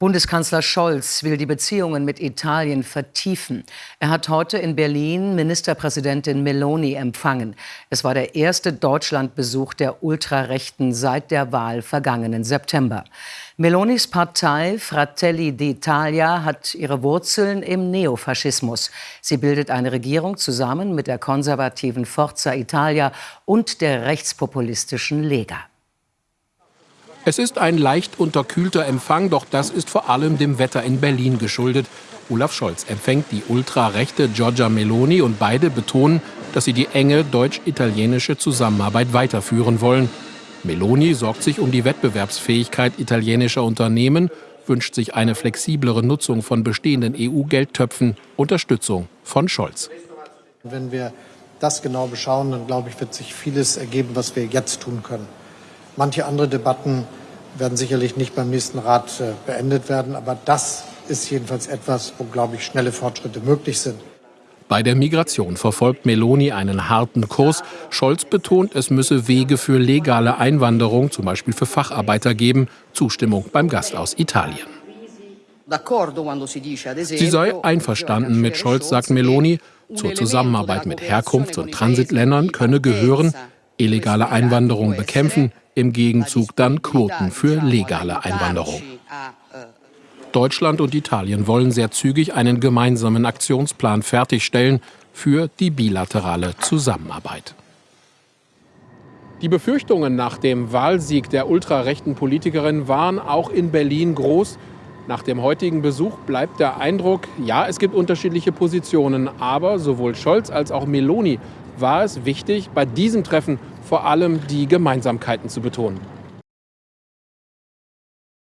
Bundeskanzler Scholz will die Beziehungen mit Italien vertiefen. Er hat heute in Berlin Ministerpräsidentin Meloni empfangen. Es war der erste Deutschlandbesuch der Ultrarechten seit der Wahl vergangenen September. Melonis Partei Fratelli d'Italia hat ihre Wurzeln im Neofaschismus. Sie bildet eine Regierung zusammen mit der konservativen Forza Italia und der rechtspopulistischen Lega. Es ist ein leicht unterkühlter Empfang, doch das ist vor allem dem Wetter in Berlin geschuldet. Olaf Scholz empfängt die ultrarechte Giorgia Meloni und beide betonen, dass sie die enge deutsch-italienische Zusammenarbeit weiterführen wollen. Meloni sorgt sich um die Wettbewerbsfähigkeit italienischer Unternehmen, wünscht sich eine flexiblere Nutzung von bestehenden EU-Geldtöpfen, Unterstützung von Scholz. Wenn wir das genau beschauen, dann glaube ich, wird sich vieles ergeben, was wir jetzt tun können. Manche andere Debatten werden sicherlich nicht beim nächsten Rat äh, beendet werden. Aber das ist jedenfalls etwas, wo, glaube ich, schnelle Fortschritte möglich sind. Bei der Migration verfolgt Meloni einen harten Kurs. Scholz betont, es müsse Wege für legale Einwanderung, zum Beispiel für Facharbeiter, geben. Zustimmung beim Gast aus Italien. Sie sei einverstanden mit Scholz, sagt Meloni. Zur Zusammenarbeit mit Herkunfts- und Transitländern könne gehören, illegale Einwanderung bekämpfen, im Gegenzug dann Quoten für legale Einwanderung. Deutschland und Italien wollen sehr zügig einen gemeinsamen Aktionsplan fertigstellen für die bilaterale Zusammenarbeit. Die Befürchtungen nach dem Wahlsieg der ultrarechten Politikerin waren auch in Berlin groß. Nach dem heutigen Besuch bleibt der Eindruck, ja, es gibt unterschiedliche Positionen, aber sowohl Scholz als auch Meloni war es wichtig, bei diesem Treffen vor allem die Gemeinsamkeiten zu betonen.